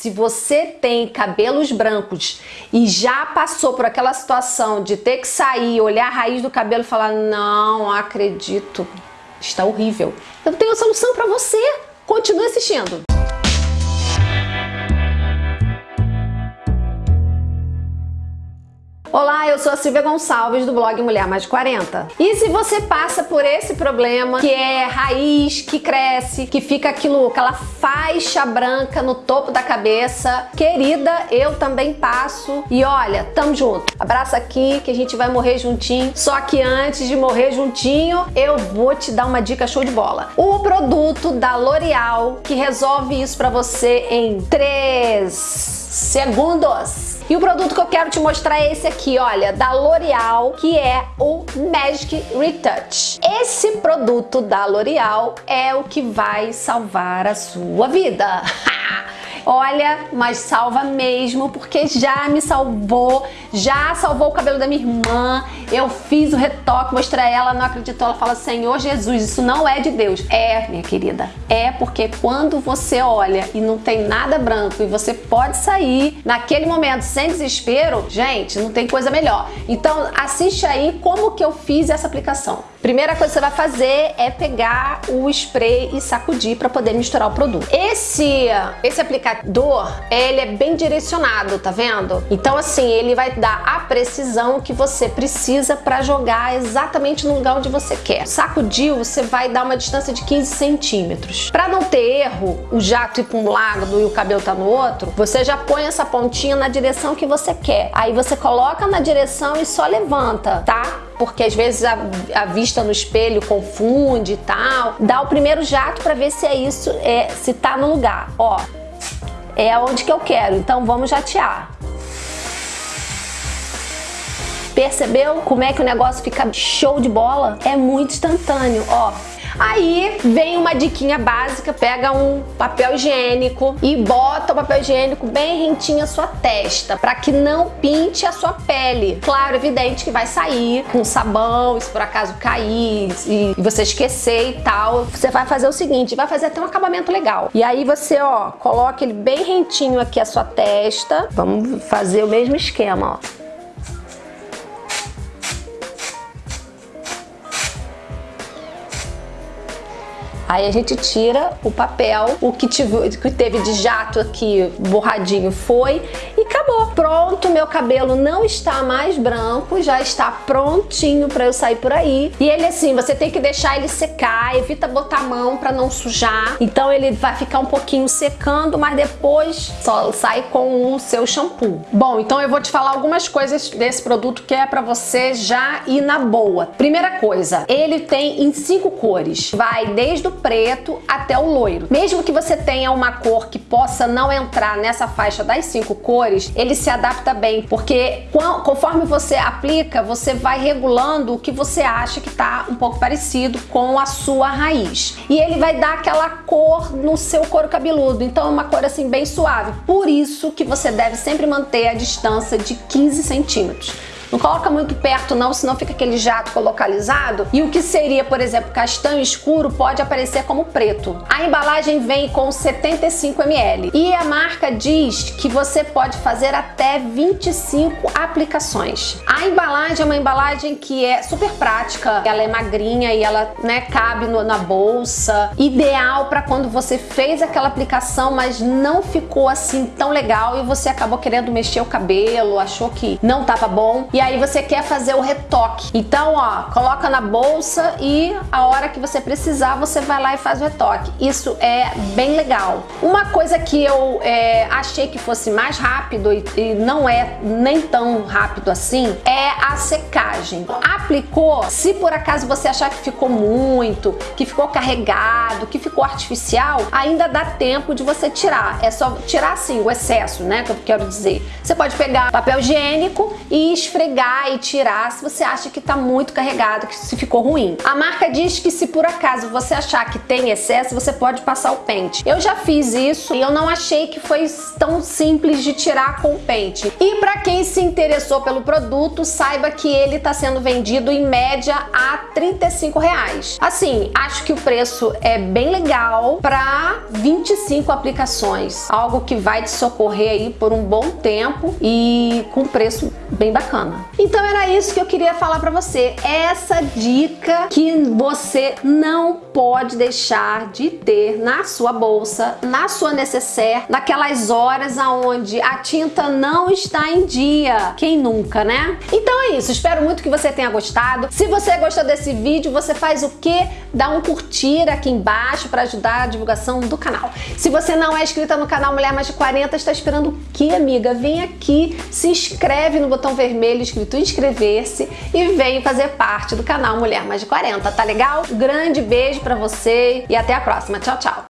se você tem cabelos brancos e já passou por aquela situação de ter que sair, olhar a raiz do cabelo e falar não acredito, está horrível. Eu tenho a solução para você. Continue assistindo. Olá, eu sou a Silvia Gonçalves do blog Mulher Mais 40. E se você passa por esse problema que é raiz que cresce, que fica aquilo, aquela faixa branca no topo da cabeça, querida, eu também passo. E olha, tamo junto. Abraça aqui que a gente vai morrer juntinho. Só que antes de morrer juntinho, eu vou te dar uma dica show de bola. O produto da L'Oreal que resolve isso para você em 3 segundos. E o produto que eu quero te mostrar é esse aqui, olha, da L'Oreal, que é o Magic Retouch. Esse produto da L'Oreal é o que vai salvar a sua vida. Olha, mas salva mesmo, porque já me salvou, já salvou o cabelo da minha irmã. Eu fiz o retoque, mostrei ela, não acreditou. Ela fala, Senhor Jesus, isso não é de Deus. É, minha querida, é porque quando você olha e não tem nada branco e você pode sair naquele momento sem desespero, gente, não tem coisa melhor. Então assiste aí como que eu fiz essa aplicação. Primeira coisa que você vai fazer é pegar o spray e sacudir para poder misturar o produto. Esse, esse aplicador, ele é bem direcionado, tá vendo? Então assim, ele vai dar a precisão que você precisa para jogar exatamente no lugar onde você quer. Sacudiu, você vai dar uma distância de 15 centímetros. Para não ter erro, o jato ir para um lado e o cabelo tá no outro, você já põe essa pontinha na direção que você quer. Aí você coloca na direção e só levanta, tá? porque às vezes a, a, vista no espelho confunde e tal. Dá o primeiro jato para ver se é isso, é, se tá no lugar. Ó, é onde que eu quero, então vamos jatear. Percebeu como é que o negócio fica show de bola? É muito instantâneo, ó. Aí vem uma diquinha básica, pega um papel higiênico e bota o papel higiênico bem rentinho à sua testa, para que não pinte a sua pele. Claro, evidente que vai sair com sabão, se por acaso cair e você esquecer e tal, você vai fazer o seguinte, vai fazer até um acabamento legal. E aí você, ó, coloca ele bem rentinho aqui à sua testa. Vamos fazer o mesmo esquema, ó. Aí a gente tira o papel, o que, tive, que teve de jato aqui borradinho foi acabou. Pronto, meu cabelo não está mais branco, já está prontinho para eu sair por aí. E ele assim, você tem que deixar ele secar, evita botar a mão para não sujar. Então ele vai ficar um pouquinho secando, mas depois só sai com o seu shampoo. Bom, então eu vou te falar algumas coisas desse produto que é para você já ir na boa. Primeira coisa, ele tem em cinco cores. Vai desde o preto até o loiro. Mesmo que você tenha uma cor que possa não entrar nessa faixa das cinco cores, ele se adapta bem, porque conforme você aplica, você vai regulando o que você acha que está um pouco parecido com a sua raiz. E ele vai dar aquela cor no seu couro cabeludo, então é uma cor assim bem suave. Por isso que você deve sempre manter a distância de 15 centímetros. Não coloca muito perto não, senão fica aquele jato localizado. E o que seria, por exemplo, castanho escuro pode aparecer como preto. A embalagem vem com 75 ml e a marca diz que você pode fazer até 25 aplicações. A embalagem é uma embalagem que é super prática, ela é magrinha e ela né, cabe no, na bolsa. Ideal para quando você fez aquela aplicação, mas não ficou assim tão legal e você acabou querendo mexer o cabelo, achou que não tava bom. E e aí você quer fazer o retoque. Então, ó, coloca na bolsa e a hora que você precisar, você vai lá e faz o retoque. Isso é bem legal. Uma coisa que eu é, achei que fosse mais rápido e, e não é nem tão rápido assim, é a secagem. Aplicou, se por acaso você achar que ficou muito, que ficou carregado, que ficou artificial, ainda dá tempo de você tirar. É só tirar assim o excesso, né, que eu quero dizer. Você pode pegar papel higiênico e esfregar pegar e tirar se você acha que tá muito carregado, que se ficou ruim. A marca diz que se por acaso você achar que tem excesso, você pode passar o pente. Eu já fiz isso e eu não achei que foi tão simples de tirar com o pente. E para quem se interessou pelo produto, saiba que ele está sendo vendido em média a 35 reais. Assim, acho que o preço é bem legal para 25 aplicações, algo que vai te socorrer aí por um bom tempo e com preço bem bacana. Então era isso que eu queria falar para você, essa dica que você não pode deixar de ter na sua bolsa, na sua necessaire, naquelas horas aonde a tinta não está em dia. Quem nunca, né? Então é isso, espero muito que você tenha gostado. Se você gostou desse vídeo, você faz o que? Dá um curtir aqui embaixo para ajudar a divulgação do canal. Se você não é inscrita no canal Mulher Mais de 40, está esperando o que, amiga? Vem aqui, se inscreve no botão vermelho escrito inscrever-se e vem fazer parte do canal Mulher Mais de 40, tá legal? Um grande beijo para você e até a próxima. Tchau, tchau!